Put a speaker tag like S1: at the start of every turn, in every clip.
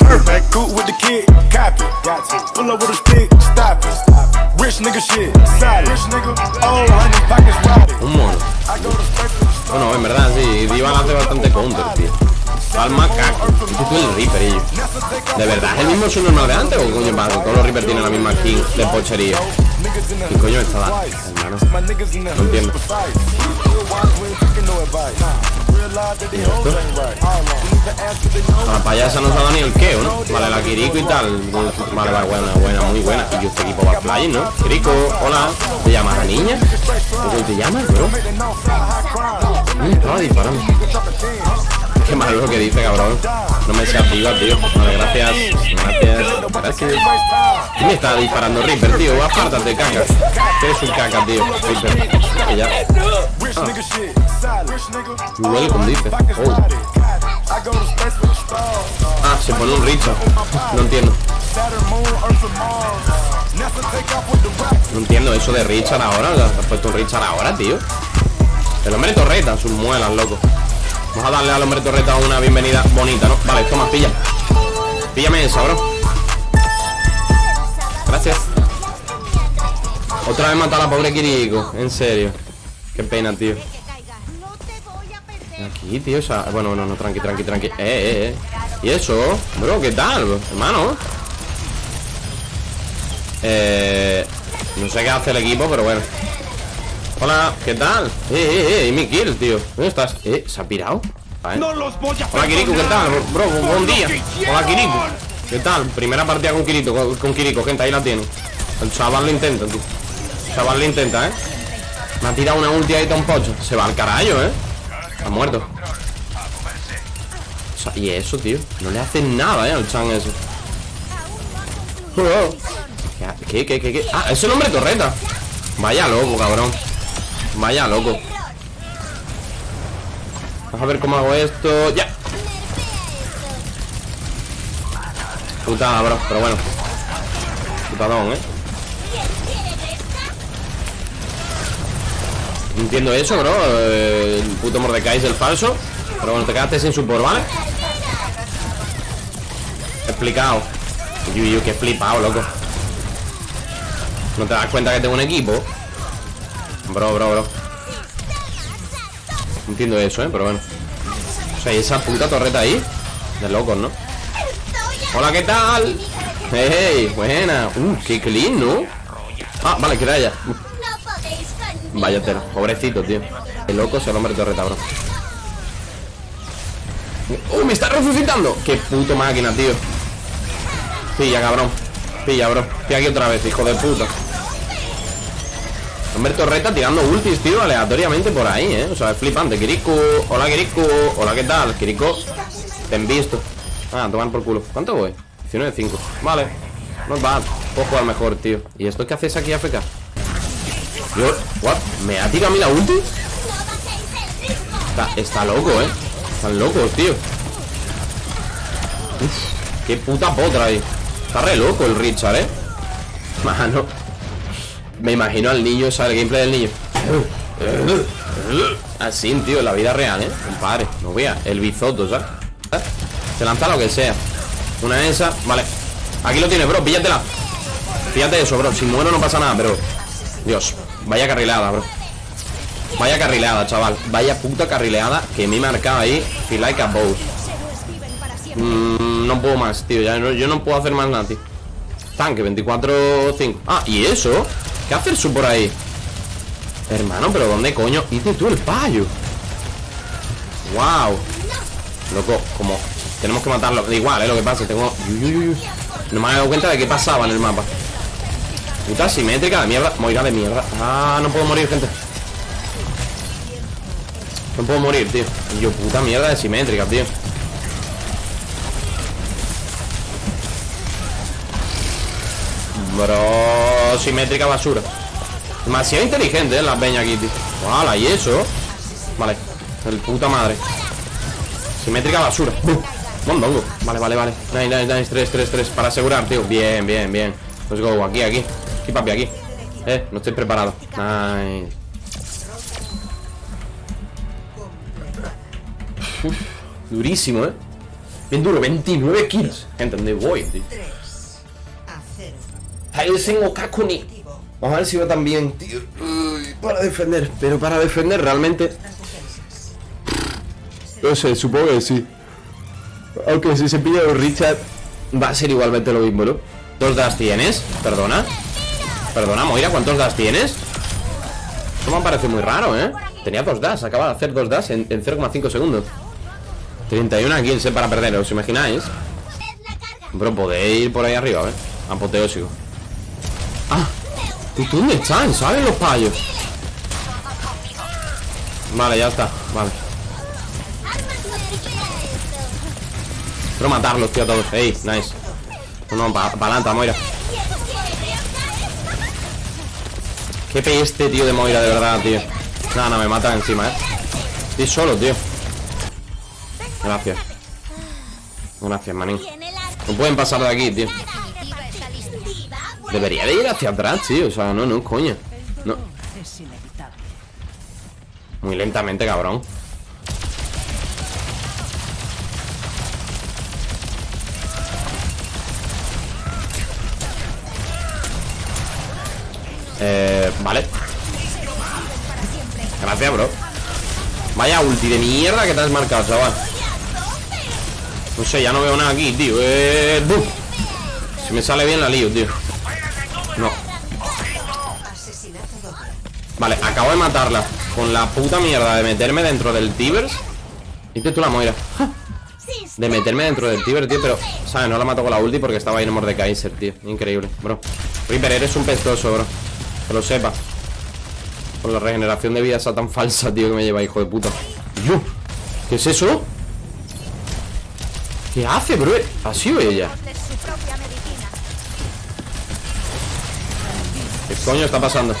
S1: Perfect, cool with the kid, copy. Got to. Pull up with a stick, stop it. Rich nigga shit, solid. Rich nigga, honey, pockets rotted.
S2: Un mono. Bueno, en verdad, sí, Divan hace bastante counter, tío. Palma. Este tú el Reaper. ¿De verdad es el mismo subnormal de antes o coño pasa? Todos los Reaper tienen la misma skin de pochería. ¿Qué coño está dando, No entiendo.
S1: no
S2: A la payasa nos ha dado ni el keo, ¿no? Vale, la Kiriko y tal. Vale, vale, buena, buena, muy buena. Y este equipo va flying, ¿no? Kiriko, hola. ¿Te llamas la niña? ¿Cómo te llamas, bro? Mm, estaba disparando. Qué malo lo que dice, cabrón. No me seas viva, tío. Vale, gracias. Gracias. Gracias. ¿Quién me está disparando Reaper, tío? Apártate, caca. Eres un caca, tío. Reaper. Ya.
S1: Nigga,
S2: Welcome, dice. Oh. Ah, se pone un Richard. No entiendo. No entiendo eso de Richard ahora. ¿Te has puesto un Richard ahora, tío? El hombre torreta, sus muelas, loco. Vamos a darle al hombre torreta una bienvenida bonita, ¿no? Vale, toma, pilla. Píllame esa, bro. Gracias. Otra vez mata a la pobre Kiriko. En serio. Qué pena, tío. Aquí, tío, o sea, bueno, no, no, tranqui, tranqui, tranqui. Eh, eh, eh. ¿Y eso? Bro, ¿qué tal, hermano? Eh... No sé qué hace el equipo, pero bueno. Hola, ¿qué tal? Eh, eh, eh, y mi kill, tío. ¿Dónde estás? Eh, ¿se ha pirado? Vale.
S1: los voy a
S2: Hola, Kiriko, ¿qué tal? Bro, buen día. Hola, Kiriko. ¿Qué tal? Primera partida con Kirito, con, con Kiriko, gente, ahí la tiene. El chaval lo intenta, tío. El chaval lo intenta, ¿eh? Me ha tirado una ulti ahí tan pocho. Se va al carajo, ¿eh? Ha muerto. O sea, y eso, tío. No le hacen nada, ¿eh? Al chan ese. Oh. ¿Qué, qué, qué, qué? Ah, es el hombre torreta. Vaya loco, cabrón. Vaya loco. Vamos a ver cómo hago esto. ¡Ya! Putada, bro, pero bueno. Putadón, ¿eh? Entiendo eso, bro. El puto Mordecai es el falso. Pero bueno, te quedaste sin support, ¿vale? Explicado. Uy, uy, uy, qué flipado, loco. ¿No te das cuenta que tengo un equipo? Bro, bro, bro. Entiendo eso, ¿eh? Pero bueno. O sea, y esa puta torreta ahí. De locos, ¿no? Hola, ¿qué tal? Hey, buena. Uh, qué clean, ¿no? Ah, vale, queda ella. Vaya tela, pobrecito, tío. Qué loco es el hombre torreta, bro. ¡Uh, me está resucitando! ¡Qué puto máquina, tío! Pilla, cabrón. Pilla, bro. Estoy aquí otra vez, hijo de puta. Hombre torreta tirando ultis, tío, aleatoriamente por ahí, ¿eh? O sea, es flipante. Kiriko, hola Kiriko, hola, ¿qué tal? Kiriko, te han visto. Ah, tomar por culo. ¿Cuánto voy? 19 de 5. Vale. No bad. Puedo jugar mejor, tío. ¿Y esto qué haces aquí, AFK? Yo, what? ¿Me ha tirado a mí la ulti? Está, está loco, ¿eh? Están locos, tío. Qué puta potra ahí. Está re loco el Richard, ¿eh? Mano. Me imagino al niño, sea, el gameplay del niño. Así, tío, en la vida real, ¿eh? Compadre, no vea. El bizoto, ¿sabes? Se lanza lo que sea. Una de esas, vale. Aquí lo tienes, bro, píllatela. Fíjate eso, bro. Si muero no pasa nada, pero. Dios, vaya carrileada, bro. Vaya carrileada, chaval. Vaya puta carrileada que me he marcado ahí. Feel like a. Mm, no puedo más, tío. Ya no- yo no puedo hacer más nada, tío. Tanque, 24-5. Ah, ¿y eso? ¿Qué hace el sub por ahí? Hermano, pero ¿dónde coño? Hice tú el payo. Wow. Loco, como tenemos que matarlo. Da igual, eh, lo que pasa. Tengo. No me había dado cuenta de qué pasaba en el mapa. Puta simétrica de mierda. Moira de mierda. Ah, no puedo morir, gente. No puedo morir, tío. Yo, puta mierda de simétrica, tío. Bro, simétrica basura. Demasiado inteligente, ¿eh? La peña tío. Wala, ¿y eso? Vale, el puta madre. Simétrica basura. Mondongo. Vale, vale, vale. Nice, nice, nice. 3, 3, 3. Para asegurar, tío. Bien, bien, bien. Let's go. Aquí, aquí. Aquí, papi, aquí. Eh, no estoy preparado. Nice. Durísimo, ¿eh? Bien duro, 29 kills. Gente, ¿dónde voy, tío?
S3: 3 a 0.
S2: Ahí tengo Kakuni. Vamos a ver si va tan bien, tío. Uy, para defender. Pero para defender realmente. No sé, supongo que sí. Aunque si se pilla un Richard, va a ser igualmente lo mismo, ¿no? ¿Dos das tienes? Perdona. Perdona, Moira, ¿cuántos das tienes? Esto me parece muy raro, ¿eh? Tenía dos das, acaba de hacer dos das en, en 0,5 segundos. 31 kills eh, para perder, ¿os imagináis? Bro, podéis ir por ahí arriba, ¿eh? Apoteósico. Ah, ¿tú dónde están? ¿Saben los payos? Vale, ya está, vale. Quiero matarlos, tío, a todos. Ey, nice. No, no, pa palanta, Moira. Qué peste, tío, de Moira, de verdad, tío. No, no, me matan encima, eh. Estoy solo, tío. Gracias. Gracias, manín. No pueden pasar de aquí, tío. Debería de ir hacia atrás, tío. O sea, no, no, coño. No. Muy lentamente, cabrón. Eh, vale. Gracias, bro. Vaya ulti de mierda que te has marcado, chaval. No sé, ya no veo nada aquí, tío. Eh. Si me sale bien la lío, tío. Vale, acabo de matarla Con la puta mierda de meterme dentro del Tibers Dices tú la Moira De meterme dentro del Tiber, tío Pero, ¿sabes? No la mato con la ulti porque estaba ahí en Mordekaiser, tío Increíble, bro Reaper, eres un pestoso, bro Que lo sepa Con la regeneración de vida esa tan falsa, tío Que me lleva, hijo de puta ¿Qué es eso? ¿Qué hace, bro? ¿Ha sido ella?
S4: De su propia medicina.
S2: ¿Qué coño está pasando?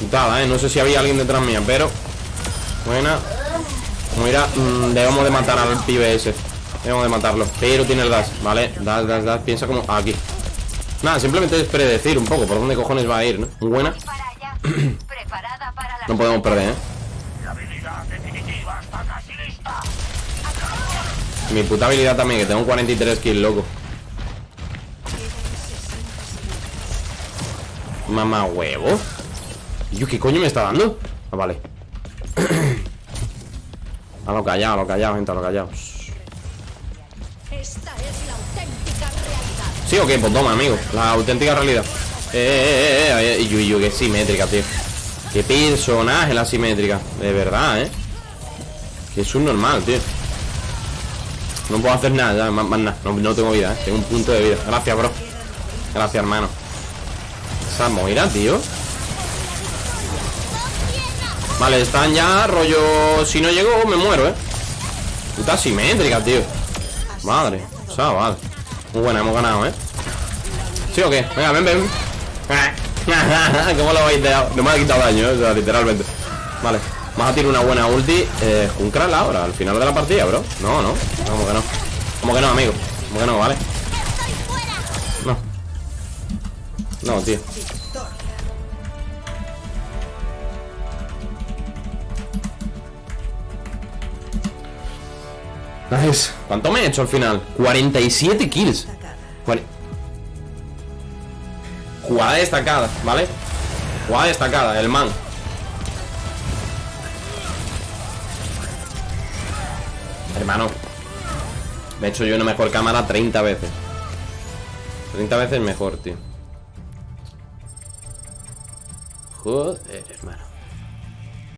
S2: Putada, eh. No sé si había alguien detrás mía, pero. Buena. Mira, mm, debemos de matar al pibe ese. Debemos de matarlo. Pero tiene el dash, ¿vale? Dash, dash, dash. Piensa como. Aquí. Nada, simplemente es predecir un poco por dónde cojones va a ir, ¿no? Buena. No podemos perder, ¿eh? Mi puta habilidad también, que tengo 43 kills, loco. Mamá huevo. Yo, ¿qué coño me está dando? Ah, vale. a lo callado, a lo callado, gente, a lo callado.
S4: Esta es la auténtica realidad.
S2: ¿Sí o qué? Pues toma, amigo. La auténtica realidad. Eh, eh, eh, eh. Y yo, y yo, qué simétrica, tío. Qué personaje la simétrica. De verdad, eh. Que es un normal, tío. No puedo hacer nada, ya, más, más nada. No, no tengo vida, eh. Tengo un punto de vida. Gracias, bro. Gracias, hermano. Esa Moira, tío. Vale, están ya, rollo. Si no llego, me muero, eh. Puta simétrica, tío. Madre. Vale. Muy buena, hemos ganado, eh. ¿Sí o qué? Venga, ven, ven. ¿Cómo lo habéis dejado? No me ha quitado daño, eh, o sea, literalmente. Vale. Vamos a tirar una buena ulti. Eh, Junkral ahora, al final de la partida, bro. No, no. ¿Cómo que no? ¿Cómo que no, amigo? ¿Cómo que no, vale? No, tío. Nice. ¿Cuánto me he hecho al final? 47 kills. Cuare- Jugada destacada, ¿vale? Jugada destacada, el man. Hermano. Me he hecho yo una mejor cámara 30 veces. 30 veces mejor, tío. Joder, hermano.